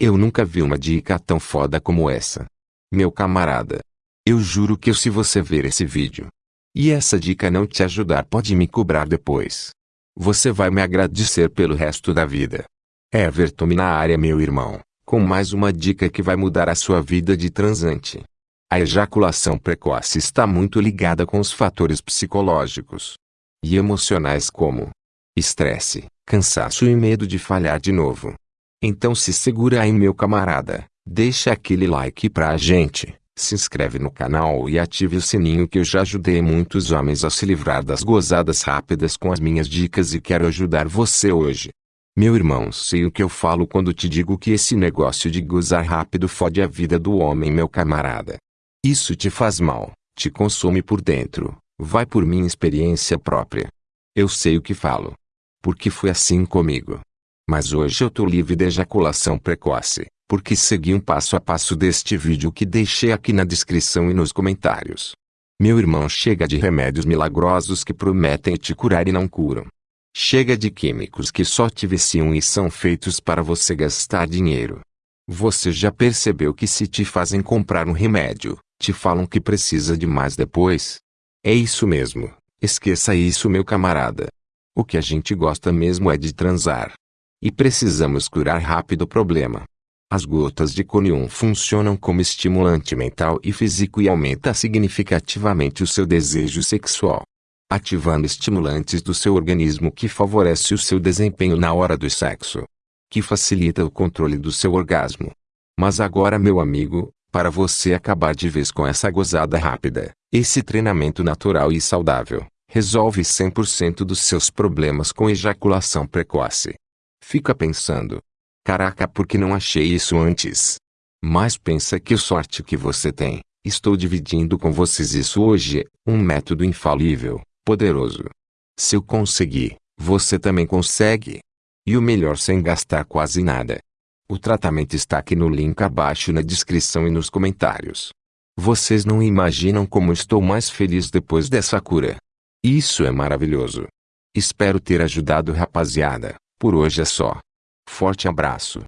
Eu nunca vi uma dica tão foda como essa. Meu camarada. Eu juro que se você ver esse vídeo e essa dica não te ajudar pode me cobrar depois. Você vai me agradecer pelo resto da vida. Everton na área meu irmão, com mais uma dica que vai mudar a sua vida de transante. A ejaculação precoce está muito ligada com os fatores psicológicos e emocionais como estresse, cansaço e medo de falhar de novo. Então se segura aí meu camarada, deixa aquele like pra gente, se inscreve no canal e ative o sininho que eu já ajudei muitos homens a se livrar das gozadas rápidas com as minhas dicas e quero ajudar você hoje. Meu irmão sei o que eu falo quando te digo que esse negócio de gozar rápido fode a vida do homem meu camarada. Isso te faz mal, te consome por dentro, vai por minha experiência própria. Eu sei o que falo. Porque foi assim comigo. Mas hoje eu tô livre de ejaculação precoce, porque segui um passo a passo deste vídeo que deixei aqui na descrição e nos comentários. Meu irmão chega de remédios milagrosos que prometem te curar e não curam. Chega de químicos que só te viciam e são feitos para você gastar dinheiro. Você já percebeu que se te fazem comprar um remédio, te falam que precisa de mais depois. É isso mesmo, esqueça isso meu camarada. O que a gente gosta mesmo é de transar. E precisamos curar rápido o problema. As gotas de Conium funcionam como estimulante mental e físico e aumenta significativamente o seu desejo sexual. Ativando estimulantes do seu organismo que favorece o seu desempenho na hora do sexo. Que facilita o controle do seu orgasmo. Mas agora meu amigo, para você acabar de vez com essa gozada rápida, esse treinamento natural e saudável, resolve 100% dos seus problemas com ejaculação precoce. Fica pensando. Caraca, por que não achei isso antes? Mas pensa que sorte que você tem. Estou dividindo com vocês isso hoje, um método infalível, poderoso. Se eu conseguir, você também consegue. E o melhor sem gastar quase nada. O tratamento está aqui no link abaixo na descrição e nos comentários. Vocês não imaginam como estou mais feliz depois dessa cura. Isso é maravilhoso. Espero ter ajudado rapaziada. Por hoje é só. Forte abraço.